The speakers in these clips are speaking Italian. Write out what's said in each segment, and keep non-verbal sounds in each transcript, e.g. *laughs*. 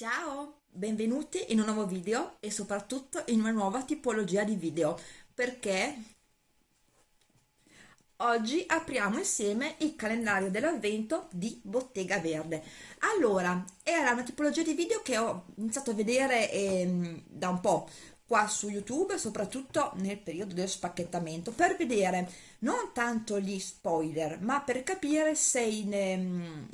Ciao, benvenuti in un nuovo video e soprattutto in una nuova tipologia di video perché oggi apriamo insieme il calendario dell'avvento di Bottega Verde. Allora, era una tipologia di video che ho iniziato a vedere eh, da un po' qua su YouTube, soprattutto nel periodo del spacchettamento, per vedere non tanto gli spoiler, ma per capire se in, ehm,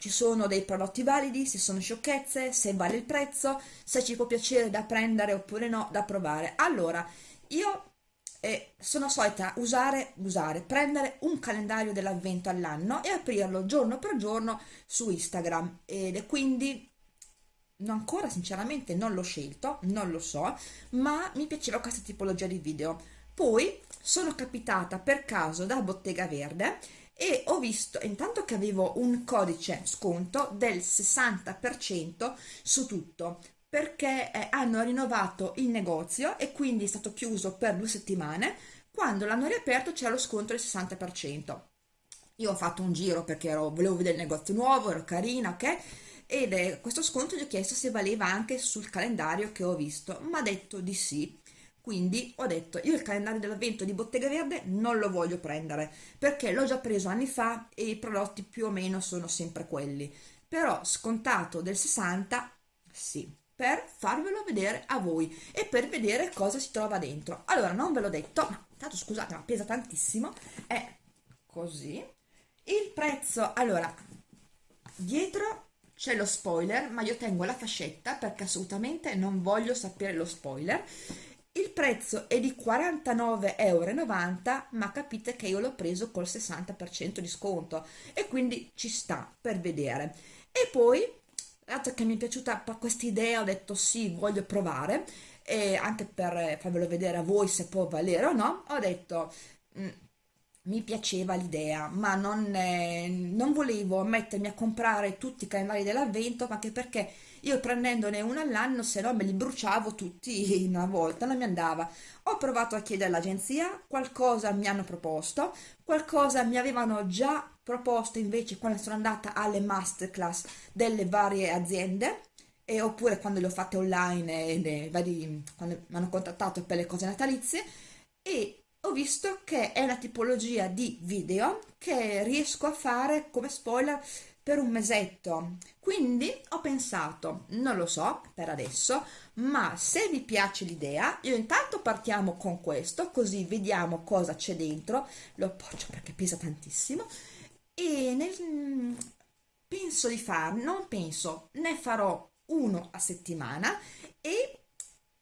ci sono dei prodotti validi, se sono sciocchezze, se vale il prezzo, se ci può piacere da prendere oppure no, da provare. Allora, io eh, sono solita usare, usare, prendere un calendario dell'avvento all'anno e aprirlo giorno per giorno su Instagram ed quindi ancora sinceramente non l'ho scelto, non lo so, ma mi piaceva questa tipologia di video. Poi sono capitata per caso da Bottega Verde e ho visto intanto che avevo un codice sconto del 60% su tutto perché eh, hanno rinnovato il negozio e quindi è stato chiuso per due settimane quando l'hanno riaperto c'era lo sconto del 60% io ho fatto un giro perché ero, volevo vedere il negozio nuovo, ero carina, ok? Ed eh, questo sconto gli ho chiesto se valeva anche sul calendario che ho visto, ma ha detto di sì quindi ho detto io il calendario dell'avvento di Bottega Verde non lo voglio prendere perché l'ho già preso anni fa e i prodotti più o meno sono sempre quelli. Però scontato del 60 sì per farvelo vedere a voi e per vedere cosa si trova dentro. Allora non ve l'ho detto ma tanto scusate ma pesa tantissimo è così. Il prezzo allora dietro c'è lo spoiler ma io tengo la fascetta perché assolutamente non voglio sapere lo spoiler il prezzo è di 49,90 euro ma capite che io l'ho preso col 60% di sconto e quindi ci sta per vedere. E poi dato che mi è piaciuta questa idea ho detto sì voglio provare e anche per farvelo vedere a voi se può valere o no ho detto mm, mi piaceva l'idea, ma non, eh, non, volevo mettermi a comprare tutti i calendari dell'avvento, anche perché io prendendone uno all'anno, se no me li bruciavo tutti in una volta, non mi andava. Ho provato a chiedere all'agenzia, qualcosa mi hanno proposto, qualcosa mi avevano già proposto invece quando sono andata alle masterclass delle varie aziende, e oppure quando le ho fatte online, e, vari, quando mi hanno contattato per le cose natalizie, e ho visto che è una tipologia di video che riesco a fare come spoiler per un mesetto. Quindi ho pensato non lo so per adesso ma se vi piace l'idea io intanto partiamo con questo così vediamo cosa c'è dentro lo appoggio perché pesa tantissimo e nel, penso di far non penso ne farò uno a settimana e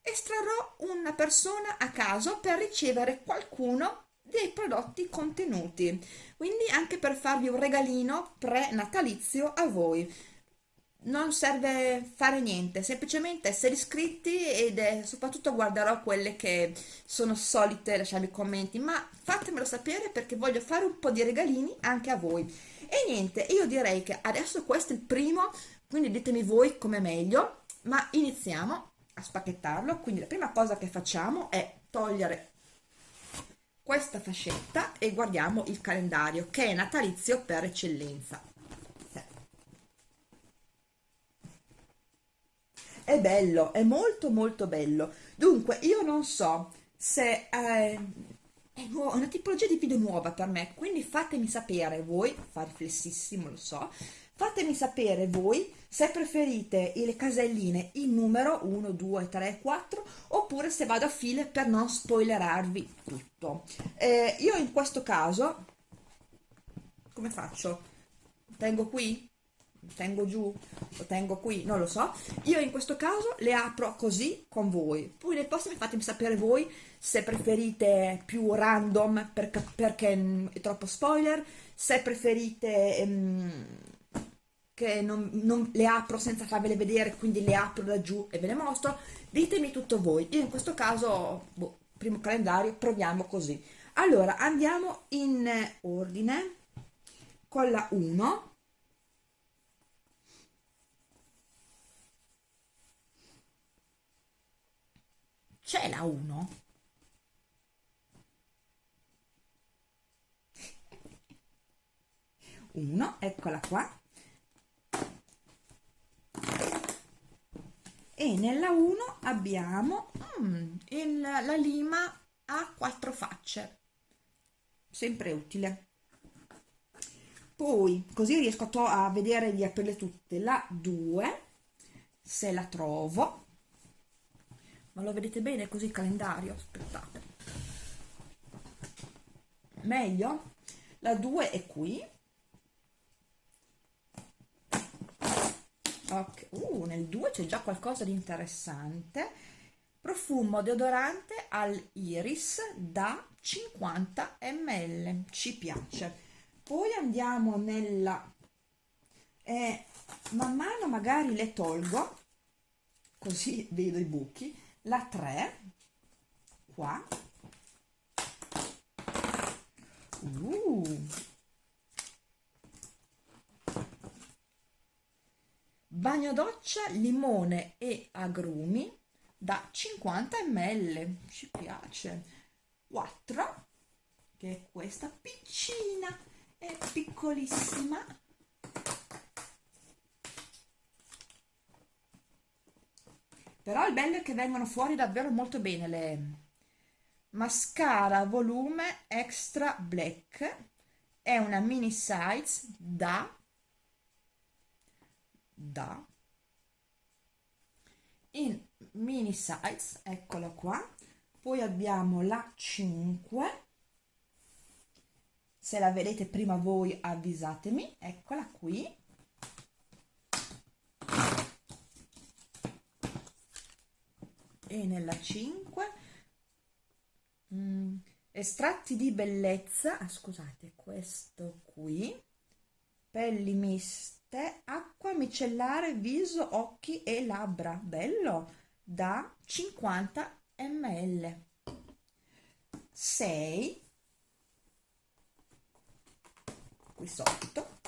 estrarrò una persona a caso per ricevere qualcuno dei prodotti contenuti. Quindi anche per farvi un regalino pre-natalizio a voi. Non serve fare niente semplicemente essere iscritti ed è, soprattutto guarderò quelle che sono solite lasciarmi commenti. Ma fatemelo sapere perché voglio fare un po' di regalini anche a voi. E niente io direi che adesso questo è il primo quindi ditemi voi come meglio. Ma iniziamo a spacchettarlo. Quindi la prima cosa che facciamo è togliere questa fascetta e guardiamo il calendario che è natalizio per eccellenza. È bello è molto molto bello. Dunque io non so se eh, è una tipologia di video nuova per me quindi fatemi sapere voi fa riflessissimo lo so Fatemi sapere voi se preferite le caselline in numero 1, 2, 3, 4 oppure se vado a file per non spoilerarvi tutto. Eh, io in questo caso, come faccio? Tengo qui? Tengo giù? Lo tengo qui? Non lo so. Io in questo caso le apro così con voi. Poi nel prossimo fatemi sapere voi se preferite più random perché, perché è troppo spoiler, se preferite... Um, che non, non, le apro senza farvele vedere, quindi le apro da giù e ve le mostro, ditemi tutto voi. Io in questo caso, boh, primo calendario, proviamo così. Allora, andiamo in ordine con la 1. C'è la 1? 1, eccola qua e nella 1 abbiamo mm, il, la lima a quattro facce. Sempre utile. Poi così riesco a, vedere di aprirle tutte. La 2 se la trovo. Ma lo vedete bene così il calendario aspettate. Meglio? La 2 è qui ok. Uh, nel 2 c'è già qualcosa di interessante. Profumo deodorante al iris da 50 ml. Ci piace. Poi andiamo nella eh, man mano magari le tolgo così vedo i buchi. La 3 qua. Uh. Bagno doccia limone e agrumi da 50 ml. Ci piace. 4 che è questa piccina è piccolissima. Però il bello è che vengono fuori davvero molto bene le mascara volume extra black. È una mini size da da. In mini size eccola qua. Poi abbiamo la 5 se la vedete prima voi avvisatemi. Eccola qui. E nella 5 mm, estratti di bellezza ah, scusate questo qui pelli miste acqua micellare viso occhi e labbra. Bello. Da 50 ml. 6 qui sotto.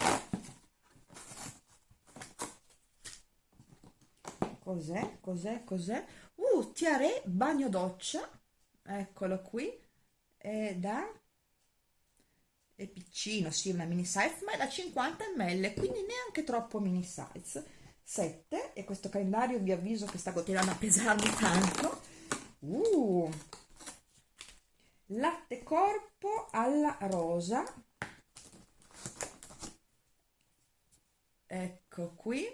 Cos'è? Cos'è? Cos'è? Uh tiare bagno doccia. Eccolo qui. È da è piccino sì una mini size ma è da 50 ml quindi neanche troppo mini size. 7 e questo calendario vi avviso che sta continuando a pesarmi tanto. Uh! Latte corpo alla rosa. Ecco qui.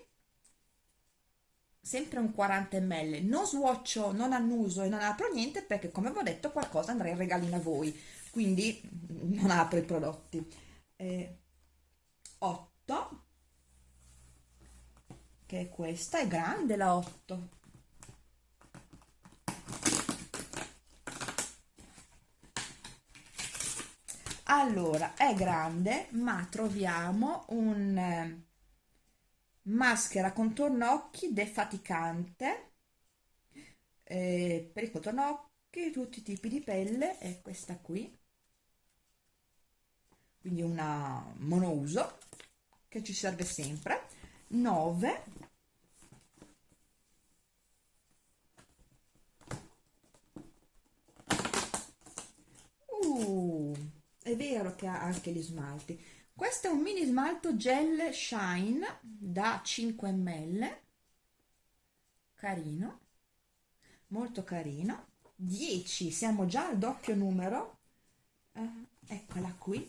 Sempre un 40 ml. Non swatcho non annuso e non apro niente perché come vi ho detto qualcosa andrà in regalino a voi quindi non apro i prodotti. Eh, 8 che è questa è grande la 8 allora è grande ma troviamo un eh, maschera contorno occhi defaticante eh, per il contorno occhi tutti i tipi di pelle è questa qui quindi una monouso che ci serve sempre. 9 uh, è vero che ha anche gli smalti. Questo è un mini smalto gel shine da 5 ml. Carino. Molto carino. 10 siamo già al doppio numero. Eh, eccola qui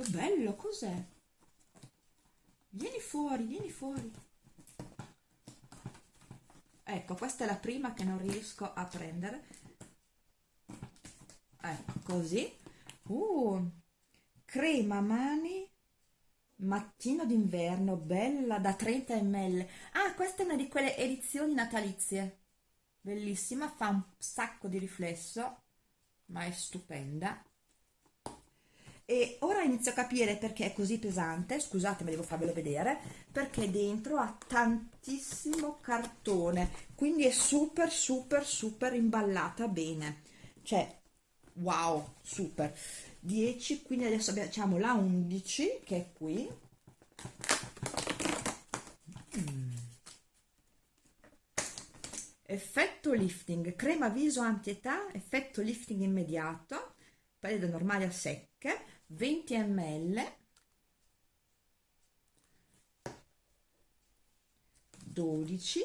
che bello cos'è? Vieni fuori vieni fuori. Ecco questa è la prima che non riesco a prendere. Ecco così. Uh, crema mani mattino d'inverno bella da 30 ml ah questa è una di quelle edizioni natalizie. Bellissima fa un sacco di riflesso ma è stupenda e ora inizio a capire perché è così pesante scusate ma devo farvelo vedere perché dentro ha tantissimo cartone quindi è super super super imballata bene. Cioè wow super. 10 quindi adesso abbiamo la 11 che è qui. Mm. effetto lifting crema viso anti-età effetto lifting immediato pelle normali a secche 20 ml dodici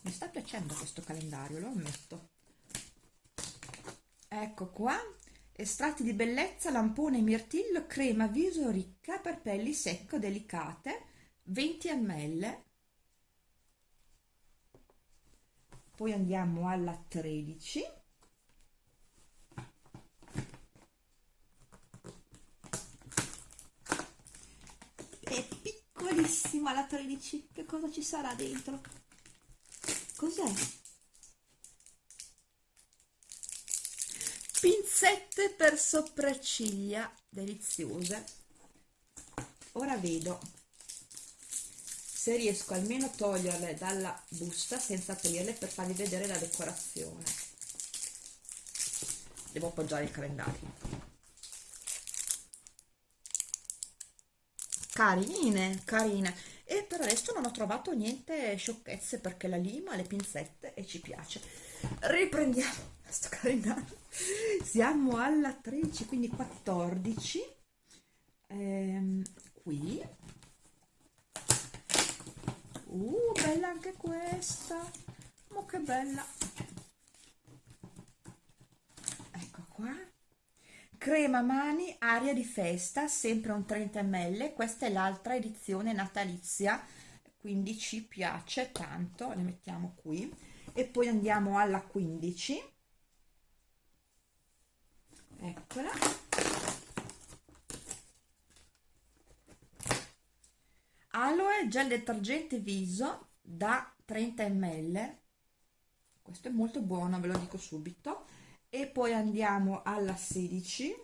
mi sta piacendo questo calendario lo ammetto. Ecco qua estratti di bellezza lampone mirtillo crema viso ricca per pelli secco delicate 20 ml poi andiamo alla 13 è piccolissima la 13 che cosa ci sarà dentro? Cos'è? Pinzette per sopracciglia deliziose. Ora vedo se riesco almeno a toglierle dalla busta senza aprirle per farvi vedere la decorazione. Devo appoggiare il calendario. Carine carine. E per adesso non ho trovato niente sciocchezze perché la lima le pinzette e ci piace. Riprendiamo questo *laughs* calendario. Siamo alla 13 quindi 14 ehm, qui uh bella anche questa. Ma che bella. Ecco qua. Crema mani aria di festa sempre un 30 ml. Questa è l'altra edizione natalizia quindi ci piace tanto. Le mettiamo qui. E poi andiamo alla 15 eccola aloe gel detergente viso da 30 ml questo è molto buono ve lo dico subito. E poi andiamo alla 16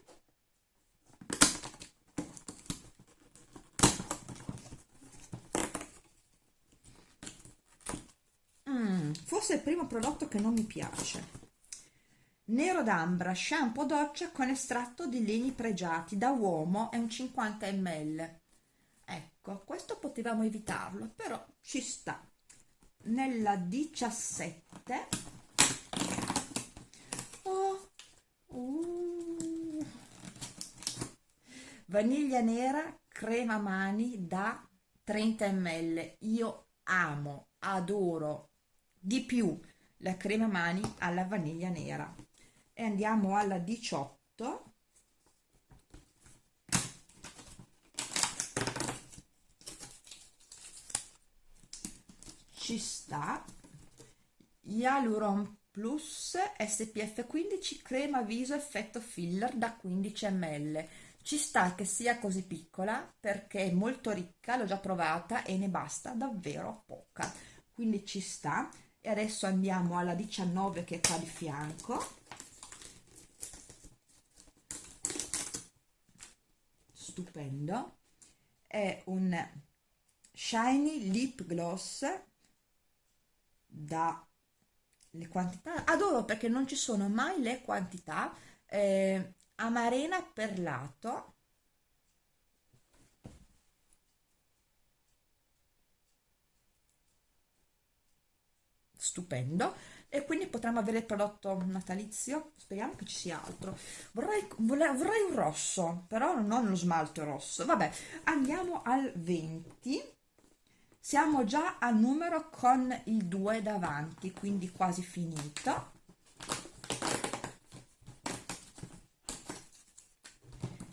mm, forse è il primo prodotto che non mi piace. Nero d'ambra shampoo doccia con estratto di legni pregiati. Da uomo è un 50 ml ecco questo potevamo evitarlo però ci sta. Nella 17 oh, uh, vaniglia nera crema mani da 30 ml io amo adoro di più la crema mani alla vaniglia nera. E andiamo alla 18 ci sta. Hyaluron Plus SPF 15 crema viso effetto filler da 15 ml ci sta che sia così piccola perché è molto ricca, l'ho già provata e ne basta davvero poca. Quindi ci sta. E adesso andiamo alla 19 che è qua di fianco. Stupendo. È un shiny lip gloss da le quantità adoro perché non ci sono mai le quantità eh, amarena perlato stupendo e quindi potremmo avere il prodotto natalizio speriamo che ci sia altro. Vorrei, vorrei, vorrei un rosso però non lo smalto rosso. Vabbè andiamo al 20 siamo già al numero con il 2 davanti quindi quasi finito.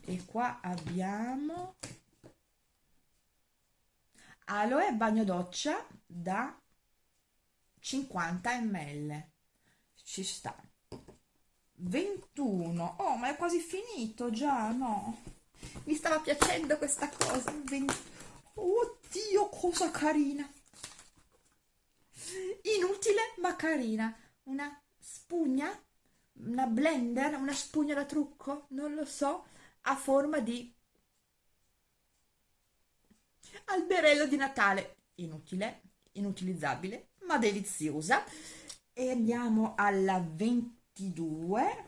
E qua abbiamo aloe bagno doccia da 50 ml ci sta. 21 oh ma è quasi finito già no? Mi stava piacendo questa cosa 20 oddio cosa carina. Inutile ma carina. Una spugna una blender una spugna da trucco non lo so a forma di alberello di Natale. Inutile inutilizzabile ma deliziosa. E andiamo alla 22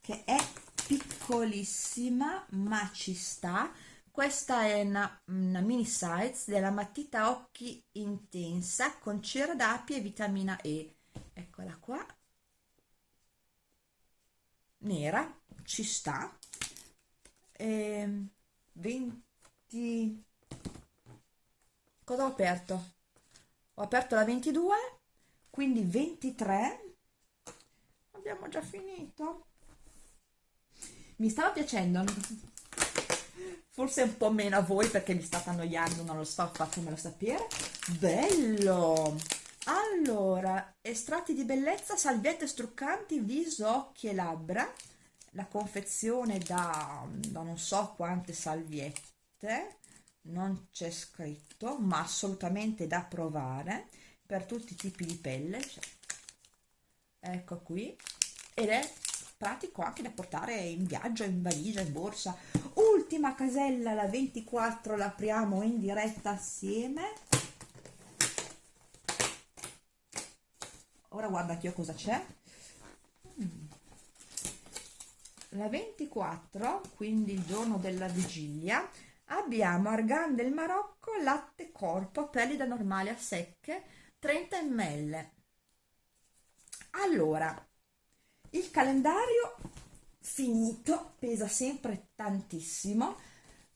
che è piccolissima ma ci sta. Questa è una, una mini size della matita occhi intensa con cera d'api e vitamina E. Eccola qua. Nera ci sta. E 20 cosa ho aperto? Ho aperto la 22 quindi 23 abbiamo già finito mi stava piacendo. Forse un po' meno a voi perché mi state annoiando non lo so fatemelo sapere. Bello! Allora estratti di bellezza salviette struccanti viso occhi e labbra. La confezione da, da non so quante salviette. Non c'è scritto ma assolutamente da provare per tutti i tipi di pelle. Cioè, ecco qui. Ed è pratico anche da portare in viaggio, in valigia, in borsa. Ultima casella, la 24 la apriamo in diretta assieme. Ora guarda anche io cosa c'è. Mm. la 24 quindi il giorno della vigilia abbiamo argan del Marocco latte corpo pelli da normale a secche 30 ml. Allora il calendario finito pesa sempre tantissimo.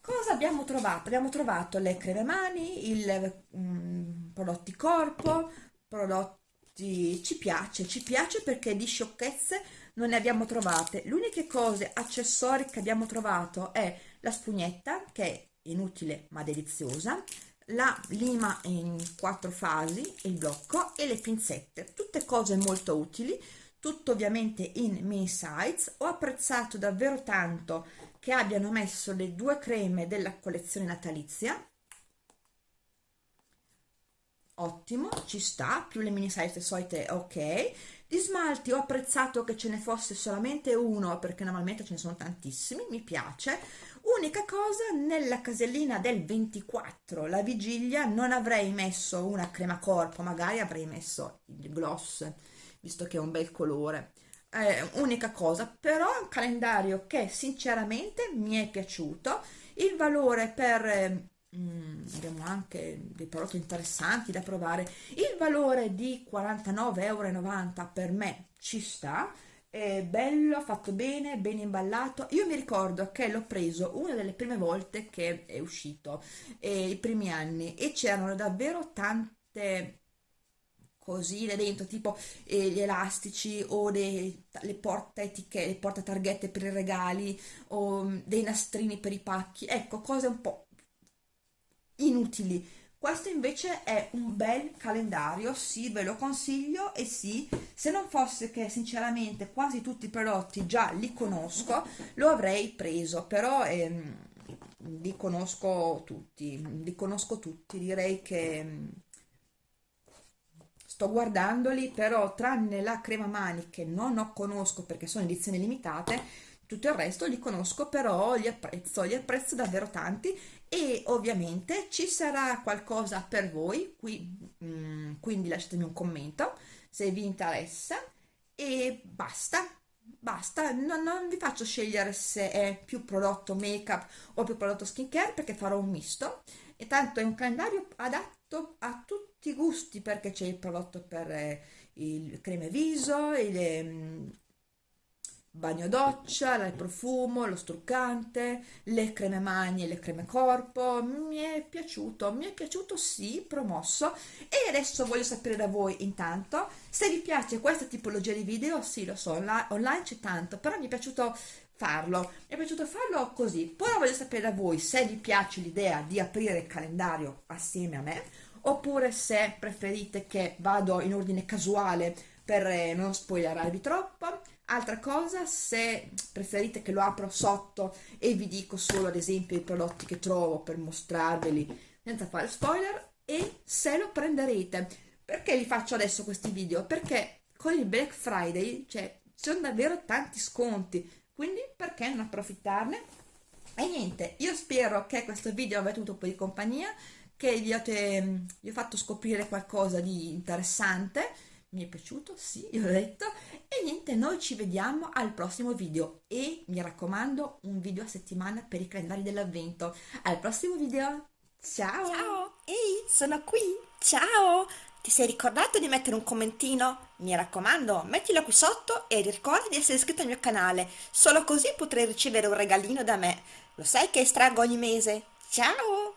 Cosa abbiamo trovato? Abbiamo trovato le creme mani il um, prodotti corpo prodotti ci piace ci piace perché di sciocchezze non ne abbiamo trovate. Le uniche cose accessori che abbiamo trovato è la spugnetta che è inutile ma deliziosa la lima in quattro fasi il blocco e le pinzette. Tutte cose molto utili tutto ovviamente in mini size. Ho apprezzato davvero tanto che abbiano messo le due creme della collezione natalizia. Ottimo ci sta più le mini size solite ok. Di smalti ho apprezzato che ce ne fosse solamente uno perché normalmente ce ne sono tantissimi mi piace. Unica cosa nella casellina del 24 la vigilia non avrei messo una crema corpo magari avrei messo il gloss visto che è un bel colore. Eh, unica cosa però è un calendario che sinceramente mi è piaciuto. Il valore per mm, abbiamo anche dei prodotti interessanti da provare. Il valore di 49,90 euro per me ci sta. È bello, fatto bene, ben imballato. Io mi ricordo che l'ho preso una delle prime volte che è uscito, eh, i primi anni, e c'erano davvero tante cosine dentro, tipo eh, gli elastici o dei, le porta etichette, le porta targhette per i regali o mm, dei nastrini per i pacchi, ecco, cose un po' inutili. Questo invece è un bel calendario, sì, ve lo consiglio e sì, se non fosse che sinceramente quasi tutti i prodotti già li conosco, lo avrei preso, però ehm, li conosco tutti, li conosco tutti, direi che mm, sto guardandoli però tranne la crema mani che non ho conosco perché sono edizioni limitate tutto il resto li conosco però li apprezzo li apprezzo davvero tanti e ovviamente ci sarà qualcosa per voi qui mm, quindi lasciatemi un commento se vi interessa e basta basta. Non, non vi faccio scegliere se è più prodotto make up o più prodotto skincare perché farò un misto. E tanto è un calendario adatto a tutti i gusti perché c'è il prodotto per eh, il creme viso, il eh, bagno doccia, il profumo, lo struccante, le creme mani e le creme corpo, mi è piaciuto, mi è piaciuto sì, promosso e adesso voglio sapere da voi intanto se vi piace questa tipologia di video, sì lo so, online c'è tanto, però mi è piaciuto farlo. Mi è piaciuto farlo così. Poi voglio sapere da voi se vi piace l'idea di aprire il calendario assieme a me oppure se preferite che vado in ordine casuale per eh, non spoilerarvi troppo. Altra cosa, se preferite che lo apro sotto e vi dico solo ad esempio i prodotti che trovo per mostrarveli senza fare spoiler e se lo prenderete. Perché vi faccio adesso questi video? Perché con il Black Friday cioè, ci sono davvero tanti sconti quindi perché non approfittarne? E niente, io spero che questo video abbia avuto un po' di compagnia, che vi, avete, vi ho fatto scoprire qualcosa di interessante, mi è piaciuto, sì, *laughs* l'ho detto, e niente, noi ci vediamo al prossimo video e mi raccomando un video a settimana per i calendari dell'avvento. Al prossimo video, ciao! Ciao, ehi, sono qui, ciao! Ti sei ricordato di mettere un commentino? Mi raccomando, mettilo qui sotto e ricorda di essere iscritto al mio canale, solo così potrai ricevere un regalino da me. Lo sai che estraggo ogni mese? Ciao!